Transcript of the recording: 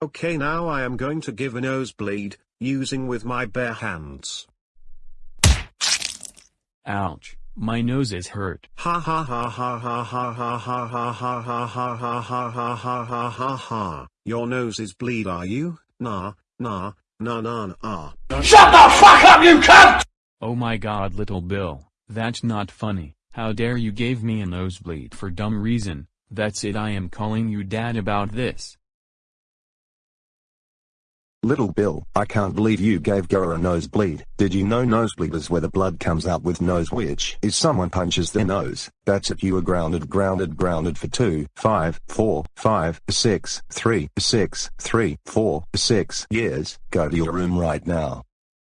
Okay now I am going to give a nosebleed, using with my bare hands. Ouch, my nose is hurt. Ha ha ha ha ha ha ha ha ha ha ha ha ha ha ha ha ha ha ha. Your nose is bleed are you? Nah, nah, nah nah nah. Shut the fuck up you cunt! Oh my god little Bill, that's not funny. How dare you gave me a nosebleed for dumb reason, that's it I am calling you dad about this. Little Bill, I can't believe you gave Goro a nosebleed. Did you know nosebleed is where the blood comes out with nose which is someone punches their nose. That's it you were grounded grounded grounded for 2, 5, 4, 5, 6, 3, 6, 3, 4, 6 years. Go to your room right now.